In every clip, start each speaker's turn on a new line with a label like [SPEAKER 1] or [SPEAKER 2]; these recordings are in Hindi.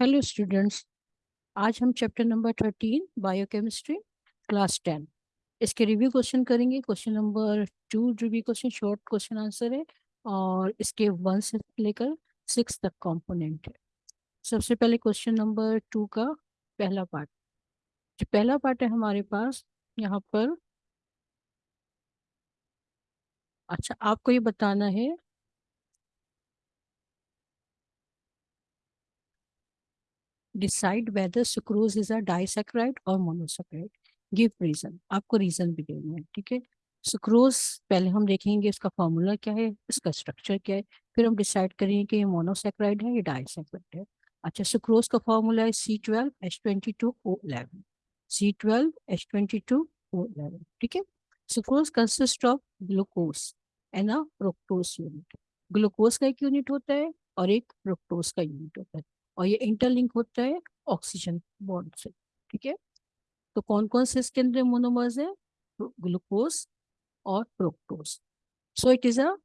[SPEAKER 1] हेलो स्टूडेंट्स आज हम chapter number thirteen biochemistry class ten इसके रिव्यू क्वेश्चन करेंगे. Question number two review question short question answer है, और इसके वन से लेकर सिक्स तक कंपोनेंट है. सबसे पहले क्वेश्चन नंबर टू का पहला पार्ट जो पहला पार्ट है हमारे पास, यहाँ पर अच्छा आपको ये बताना है decide whether sucrose is a disaccharide और मोनोसेक्राइड गिव रीजन आपको रीजन भी देना है, ठीक है? सुक्रोज पहले हम देखेंगे इसका फॉर्मूला क्या है, इसका स्ट्रक्चर क्या है, फिर हम डिसाइड करेंगे कि ये मोनोसेक्राइड है या डाइसेक्राइड है। अच्छा सुक्रोज का फॉर्मूला है C twelve H twenty two O eleven C twelve H twenty two O eleven ठीक है? Sucrose consist of glucose and a fructose unit glucose का एक यूनिट होता है और एक फ्रुक्टोज का यूनिट होता है। और ये इंटरलिंक होता है ऑक्सीजन बॉन्ड से, ठीक है? तो कौन कौन से इसके अंदर मोनोमर्स है? ग्लूकोज और fructose so it is a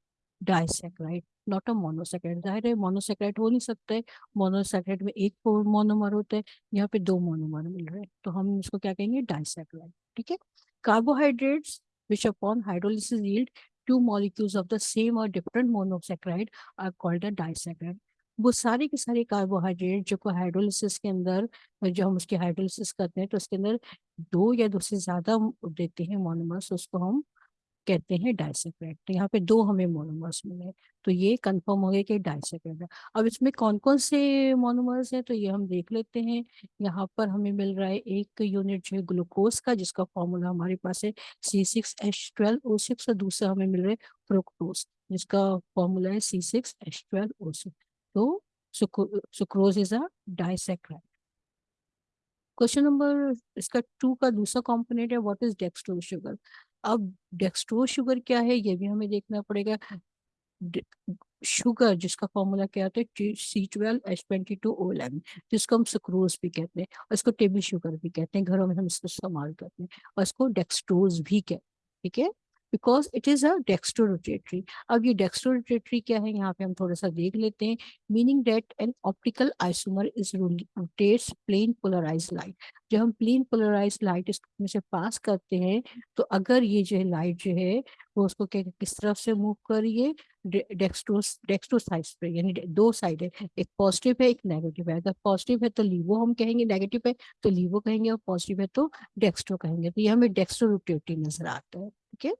[SPEAKER 1] disaccharide not a monosaccharide ज़ाहिर है मोनोसेक्राइड हो नहीं सकता है। मोनोसेक्राइड में एक मोनोमर होता है, यहाँ पे दो मोनोमर मिल रहे हैं। तो हम इसको क्या कहेंगे? डाइसेक्राइड ठीक है? Carbohydrates which upon hydrolysis yield two molecules of the same or different monosaccharide are called a disaccharide वो सारे के सारे कार्बोहाइड्रेट जो को हाइड्रोलिसिस के अंदर जो हम उसकी हाइड्रोलिसिस करते हैं तो उसके अंदर दो या दो से ज़्यादा देते हैं मोनोमर्स उसको हम कहते हैं डाइसेक्रेट तो यहाँ पे दो हमें मोनोमर्स मिले तो ये कंफर्म हो गया कि डाइसेक्रेट है। अब इसमें कौन कौन से मोनोमर्स हैं तो ये हम देख लेते हैं। यहाँ पर हमें मिल रहा है एक यूनिट जो है ग्लूकोज का, जिसका फॉर्मूला हमारे पास है C six H twelve O six और दूसरा हमें मिल रहा है फ्रुक्टोज जिसका फॉर्मूला है C six H twelve O six तो sucrose is a disaccharide question number इसका टू का दूसरा कंपोनेंट है व्हाट इज़ डेक्सट्रोज शुगर अब डेक्सट्रोज शुगर क्या है, ये भी हमें देखना पड़ेगा। शुगर जिसका फॉर्मूला क्या होता है C twelve H twenty two O eleven जिसको हम सुक्रोज भी कहते हैं, और इसको टेबल शुगर भी कहते हैं, घरों में हम इसको इस्तेमाल करते हैं, और इसको डेक्सट्रोज भी कहते हैं, ठीक है? Because it is a dextrorotatory अब ये डेक्स्टोरोटेटरी क्या है? यहाँ पे हम थोड़ा सा देख लेते हैं। Meaning that an optical isomer is rotates plane polarise light जब हम प्लेन पोलराइज लाइट इसमें से पास करते हैं तो अगर ये जो है लाइट जो है, वो उसको क्या, किस तरफ़ से मूव करिए? रही डेक्स्ट्रो साइड पे, यानी दो साइड है। एक पॉजिटिव है, एक नेगेटिव है। अगर पॉजिटिव है तो लीवो हम कहेंगे नेगेटिव है तो लीवो कहेंगे और पॉजिटिव है तो डेक्स्ट्रो कहेंगे। तो ये हमें डेक्स्ट्रो रोटेटरी नज़र आता है, ठीक है?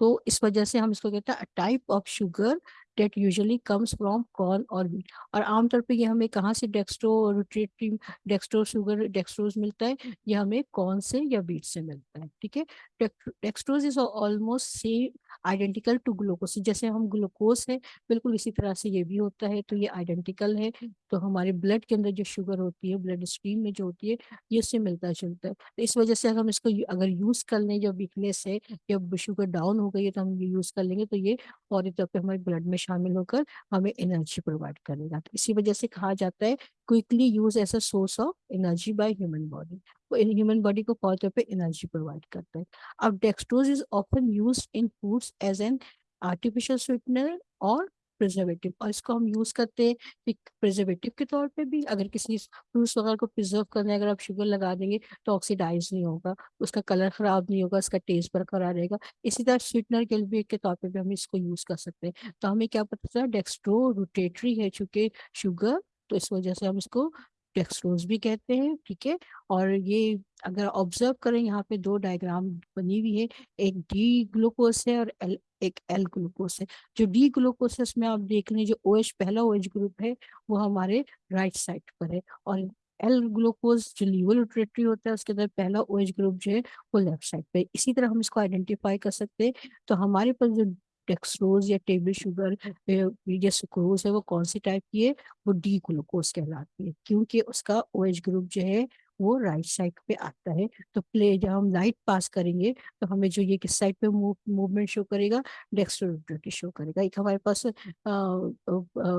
[SPEAKER 1] तो इस वजह से हम इसको कहते हैं type of sugar that usually comes from corn और वीट और आमतौर पे ये हमें कहाँ से dextro rotative dextro sugar dextrose मिलता है? ये हमें कॉर्न से या बीट से मिलता है, ठीक है? Dextrose is almost same identical to glucose. जैसे हम ग्लूकोज है, बिल्कुल इसी तरह से ये भी होता है तो ये आइडेंटिकल है। तो हमारे ब्लड के अंदर जो शुगर होती है, ब्लड स्ट्रीम में जो होती है, ये इससे मिलता जुलता है। तो इस वजह से हम इसको अगर यूज़ कर लें, जब वीकनेस है या शुगर डाउन हो गई है तो हम ये यूज़ कर लेंगे तो ये फौरी तौर पर हमारे ब्लड में शामिल होकर हमें एनर्जी प्रोवाइड करेगा। तो इसी वजह से कहा जाता है, quickly use as a source of energy by human body. वो ह्यूमन बॉडी को तौर पर एनर्जी प्रोवाइड करता है। अब dextrose is often use in foods as an artificial sweetener और प्रिजर्वेटिव और इसको हम यूज़ करते हैं प्रिजर्वेटिव के तौर पे भी। अगर किसी फ्रूट्स वगैरह को प्रिजर्व करने अगर आप शुगर लगा देंगे तो ऑक्सीडाइज नहीं होगा, उसका कलर खराब नहीं होगा, उसका टेस्ट बरकरार रहेगा। इसी तरह स्वीटनर के लिए के तौर पे भी हम इसको यूज़ कर सकते हैं। तो हमें क्या पता चला डेक्स्ट्रो रोटेटरी है चूँकि शुगर तो इस वजह से हम इसको डेक्सट्रोज भी कहते हैं ठीक है? और ये अगर ऑब्ज़र्व करें यहाँ पे दो डायग्राम बनी हुई है एक डी ग्लूकोज है और एल एक एल ग्लूकोज है। जो डी ग्लूकोज है उसमें आप देख लें जो ओ OH, पहला ओ OH ग्रुप है वो हमारे राइट साइड पर है। और एल ग्लूकोज जो लीवोलिट्रेटरी होता है उसके अंदर पहला ओ OH ग्रुप जो है वो लेफ़्ट साइड पे इसी तरह हम इसको आइडेंटिफाई कर सकते हैं। तो हमारे पास जो डेक्सट्रोज या टेबल शुगर या सुक्रोज है, वो कौन सी टाइप की है? वो डी ग्लूकोज कहलाती है, क्योंकि उसका ओ OH ग्रुप जो है, वो राइट साइड पे आता है। तो प्ले जब हम लाइट पास करेंगे तो हमें जो ये किस साइड पे मूवमेंट शो करेगा? डेक्स्ट्रोटी शो करेगा। एक हमारे पास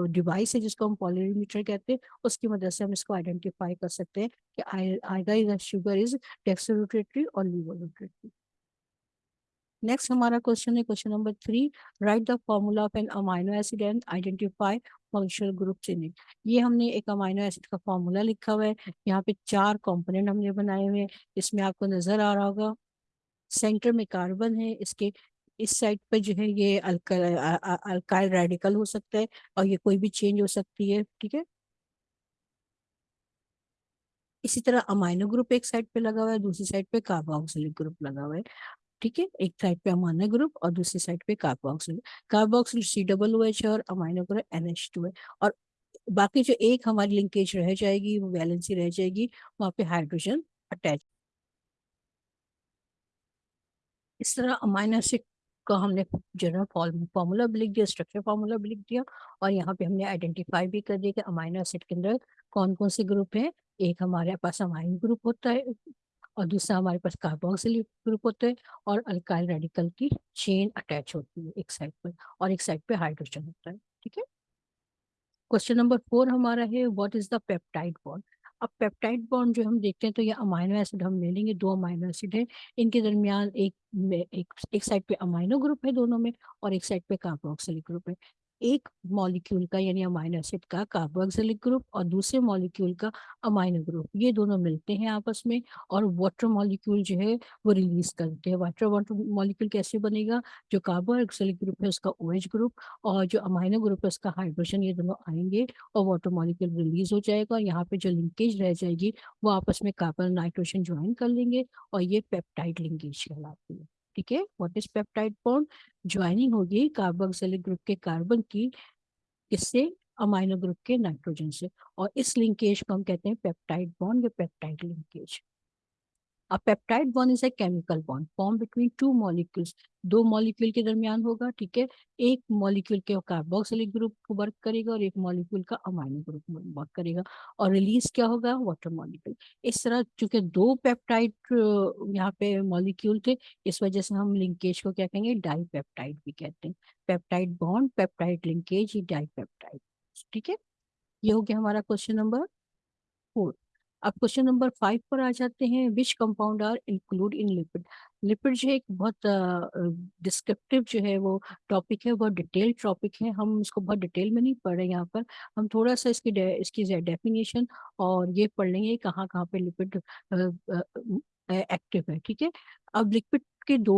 [SPEAKER 1] डिवाइस है, जिसको हम पॉलिमीटर कहते हैं, उसकी मदद से हम इसको आइडेंटिफाई कर सकते हैं कि आएगा शुगर इज़ डेक्स्ट्रोटेटरी और लीवोरोटेटरी नेक्स्ट हमारा क्वेश्चन है question number three write the formula of an amino acid and identify functional groups in it ये हमने एक अमाइनो एसिड का फॉर्मूला लिखा हुआ है. यहाँ पे चार कंपोनेंट हमने बनाए हुए हैं. इसमें आपको नज़र आ रहा होगा. सेंटर में कार्बन है. इसके इस साइड पे जो है ये अल्काइल रेडिकल हो सकता है और ये कोई भी चेंज हो सकती है. ठीक है? इसी तरह अमाइनो ग्रुप एक साइड पे लगा हुआ है. दूसरी साइड पे कार्बोक्सिलिक ग्रुप लगा हुआ है. ठीक है, एक साइड पे अमाइनो ग्रुप और दूसरी साइड पे carboxyl carboxyl C double O H है और amino group N H two है। और बाकी जो एक हमारी लिंकेज रह जाएगी, वो वैलेंसी रह जाएगी, वहाँ पे हाइड्रोजन अटैच। इस तरह अमाइनो एसिड का हमने जनरल फॉर्मूला भी लिख दिया स्ट्रक्चर फॉर्मूला भी लिख दिया और यहाँ पे हमने आइडेंटिफाई भी कर दिया कि अमाइनो एसिड के अंदर कौन कौन से ग्रुप हैं। एक हमारे पास अमाइन ग्रुप होता है और दूसरा हमारे पास कार्बोक्सिल ग्रुप होता है और अल्काइल रेडिकल की चेन अटैच होती है एक साइड पर और एक साइड पे हाइड्रोजन होता है, ठीक है? क्वेश्चन नंबर फोर हमारा है what is the peptide bond अब पेप्टाइड बॉन्ड जो हम देखते हैं तो ये अमाइनो एसिड हम ले लेंगे, दो अमाइनो एसिड है। इनके दरमियान एक एक एक साइड पे अमाइनो ग्रुप है दोनों में और एक साइड पे कार्बोक्सिलिक ग्रुप है। एक मॉलिक्यूल का यानी अमाइनो एसिड का कार्बोक्सिलिक ग्रुप और दूसरे मॉलिक्यूल का अमाइनो ग्रुप ये दोनों मिलते हैं आपस में और वाटर मॉलिक्यूल जो है वो रिलीज़ करते हैं। वाटर वाटर मॉलिक्यूल कैसे बनेगा? जो कार्बोक्सिलिक ग्रुप है उसका ओ OH ग्रुप और जो अमाइनो ग्रुप है उसका हाइड्रोजन ये दोनों आएँगे और वाटर मॉलिक्यूल रिलीज़ हो जाएगा। और यहाँ पे जो लिंकेज रह जाएगी वो आपस में कार्बन नाइट्रोजन ज्वाइन कर लेंगे और ये पेप्टाइड लिंकेज कहलाती है। ठीक है? What is peptide bond joining होगी कार्बोक्सिलिक ग्रुप के कार्बन की किससे अमाइनो ग्रुप के नाइट्रोजन से और इस लिंकेज को हम कहते हैं पेप्टाइड बॉन्ड या peptide linkage A peptide bond is a chemical bond, formed between two molecules. दो मॉलिक्यूल के दरमियान होगा, ठीक है? एक मॉलिक्यूल के कार्बोक्सिलिक ग्रुप को वर्क करेगा और एक मॉलिक्यूल का अमाइनो ग्रुप वर्क करेगा। और रिलीज़ क्या होगा? वाटर मॉलिक्यूल इस तरह चूँकि दो पेप्टाइड यहाँ पे मॉलिक्यूल थे, इस वजह से हम लिंकेज को क्या कहेंगे? डाई पेप्टाइड भी कहते हैं। Peptide bond peptide linkage dipeptide ठीक है? ये हो गया हमारा क्वेश्चन नंबर फोर अब क्वेश्चन नंबर फाइव पर आ जाते हैं which compound are include in lipid lipid जो है एक बहुत डिस्क्रिप्टिव uh, जो है वो टॉपिक है बहुत डिटेल टॉपिक है। हम इसको बहुत डिटेल में नहीं पढ़ रहे यहाँ पर। हम थोड़ा सा इसकी दे, इसकी डेफिनेशन और ये पढ़ लेंगे कहाँ कहाँ पे लिपिड एक्टिव है ठीक है? अब लिक्विड के दो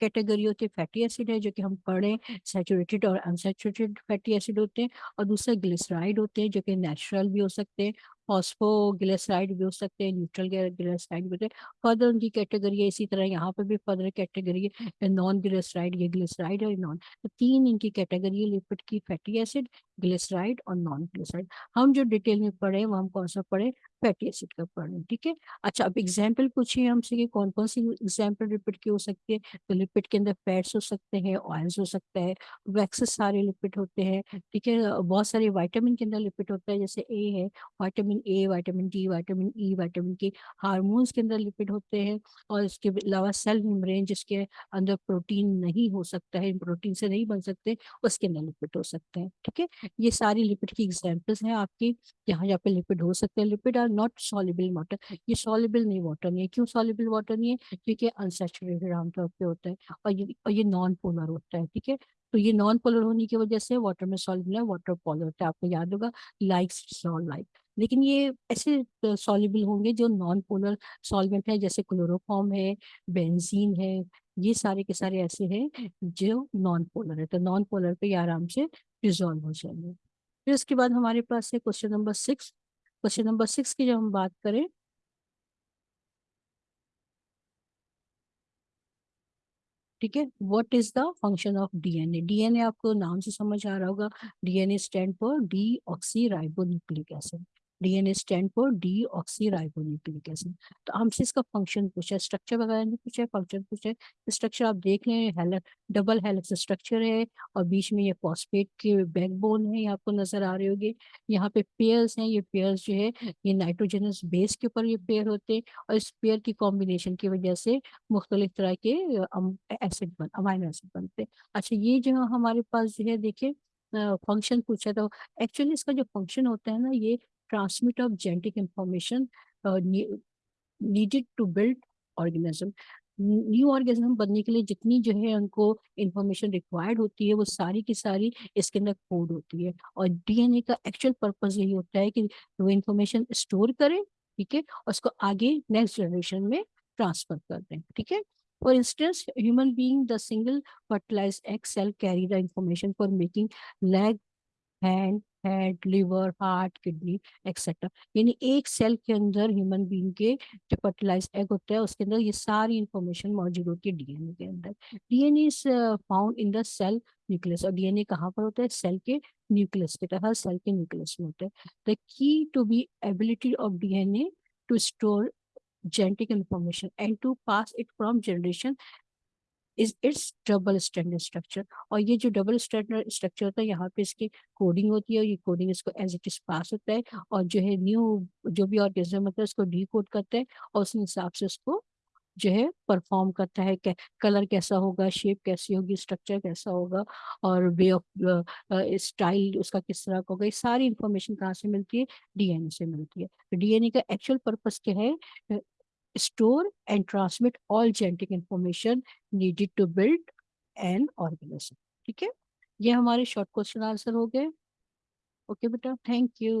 [SPEAKER 1] कैटेगरी होते हैं फैटी एसिड है जो कि हम पढ़े सैचुरेटेड और अनसेचुरेटेड फैटी एसिड होते हैं और दूसरा ग्लिसराइड होते हैं जो कि नेचुरल भी हो सकते हैं फॉस्फोग्लिसराइड भी हो सकते हैं न्यूट्रल ग्लिसराइड भी होते हैं। फर्दर उनकी कैटेगरी है, इसी तरह यहाँ पर भी फर्दर कैटेगरी है नॉन ग्लिसराइड ये ग्लिसराइड और नॉन तो तीन इनकी कैटेगरी है लिपिड की फैटी एसिड ग्लिसराइड और नॉन ग्लिसराइड हम जो डिटेल में पढ़े वो हम कौन सा पढ़े फैटी एसिड का पढ़े ठीक है? अच्छा अब एग्ज़ाम्पल पूछिए हमसे कि कौन कौन सी एग्ज़ाम्पल लिपिड की हो सकती है? तो लिपिड के अंदर फैट्स हो सकते हैं ऑयल्स हो सकता है वैक्सेस सारे लिपिड होते हैं, ठीक है? बहुत सारे वाइटामिन के अंदर लिपिड होता है, जैसे ए है vitamin A vitamin D vitamin E vitamin K hormones के अंदर लिपिड होते हैं और इसके अलावा सेल मेम्ब्रेन जिसके अंदर प्रोटीन नहीं हो सकता है प्रोटीन से नहीं बन सकते, उसके अंदर लिपिड हो सकते हैं, ठीक है? ये सारी लिपिड की एग्जाम्पल्स हैं आपकी यहाँ जहाँ पे लिपिड हो सकते हैं lipid are not soluble water ये सॉलिबल नहीं वाटर नहीं है। क्यों सॉलिबल वाटर नहीं है? क्योंकि अनसेचुरेटेड आमतौर पर होता है और ये और ये नॉन पोलर होता है, ठीक है? तो ये नॉन पोलर होने की वजह से वाटर में सॉल्युबल है वाटर पोलर होता है। आपको याद होगा लाइक लाइक लेकिन ये ऐसे सॉल्युबल होंगे जो नॉन पोलर सॉल्वेंट है, जैसे क्लोरोफॉर्म है बेंजीन है, ये सारे के सारे ऐसे हैं जो नॉन पोलर है। तो नॉन पोलर पे आराम से रिजॉल्व हो जाएँगे। फिर उसके बाद हमारे पास है question number six question number six की जब हम बात करें। ठीक है what is the function of DNA DNA आपको नाम से समझ आ रहा होगा। DNA stand for deoxy ribonucleic acid DNA stand for deoxy ribonucleic acid तो हमसे इसका फ़ंक्शन पूछा, स्ट्रक्चर वगैरह नहीं पूछा, फ़ंक्शन पूछा। स्ट्रक्चर आप देख लें हेलक डबल हेलिक्स स्ट्रक्चर है और बीच में ये फॉस्फेट के बैकबोन है, ये आपको नज़र आ रहे होंगे। यहाँ पे पेयर्स हैं, ये पेयर्स जो है, ये नाइट्रोजनस बेस के ऊपर ये पेयर होते हैं और इस पेयर की कॉम्बिनेशन की वजह से मुख्तलिफ़ तरह के एसिड बन, अमाइनो एसिड बनते हैं। अच्छा ये जो हमारे पास जो है, देखिए फ़ंक्शन पूछा था। एक्चुअली इसका जो फ़ंक्शन होता है ना, ये transmit of genetic information uh, ne needed to build organism new organism बनने के लिए जितनी जो है उनको इंफॉर्मेशन रिक्वायर्ड होती है वो सारी की सारी इसके अंदर कोड होती है और डीएनए का एक्चुअल पर्पज यही होता है कि वो इंफॉर्मेशन स्टोर करें ठीक है और उसको आगे नेक्स्ट जनरेशन में ट्रांसफ़र कर दें ठीक है For instance, human being, the single fertilized egg cell carry the information for making leg, hand, head liver heart kidney etcetera यानी एक सेल के अंदर ह्यूमन बीइंग के जो फर्टिलाइज एग होता है उसके अंदर ये सारी इंफॉर्मेशन मौजूद होती है डीएनए के अंदर। DNA is found in the cell nucleus और डीएनए कहाँ पर होता है? सेल के न्यूक्लियस के हर सेल के न्यूक्लियस में होता है। The key to be ability of DNA to store genetic information and to pass it from generation is its double standard structure और ये जो डबल स्टैंडर्ड स्ट्रक्चर होता है यहाँ पे इसकी कोडिंग होती है और ये कोडिंग इसको एज इट इज़ पास होता है और जो है न्यू जो भी ऑर्गेनिज्म होता है उसको डी कोड करता है और उस हिसाब से उसको जो है परफॉर्म करता है। कै, कलर कैसा होगा शेप कैसी होगी स्ट्रक्चर कैसा होगा और वे ऑफ़ स्टाइल उसका किस तरह का होगा ये सारी इंफॉर्मेशन कहाँ से मिलती है? डीएनए से मिलती है। तो डीएनए का एक्चुअल पर्पस क्या है? Store and transmit all genetic information needed to build an organism ठीक है ये हमारे शॉर्ट क्वेश्चन आंसर हो गए ओके बेटा थैंक यू